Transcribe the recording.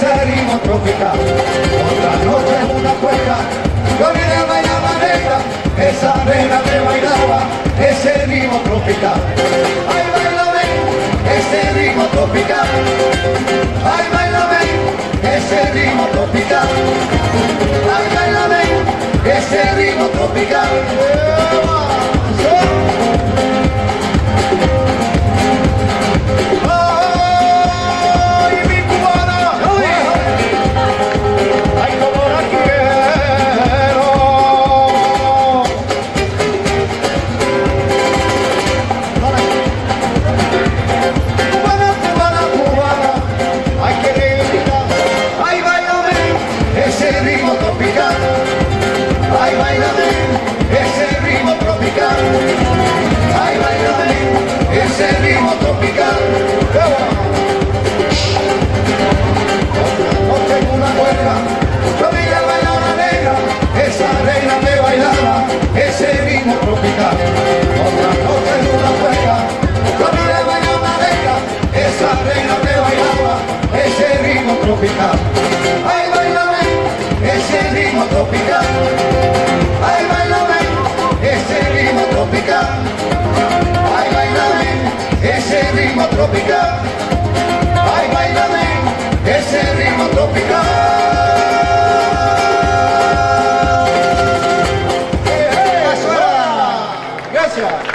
salimos tropical. Otra noche en una cuesta, yo miraba la manera, esa arena que bailaba, ese ritmo tropical. Ay, bailame, ese ritmo tropical. Ay, bailame, ese ritmo tropical. Ay, bailame, ese ritmo tropical. Tropical. Ay, bailame ese ritmo tropical. Ay, bailame ese ritmo tropical. Ay, bailame ese ritmo tropical. Ay, bailame ese ritmo tropical. Gracias.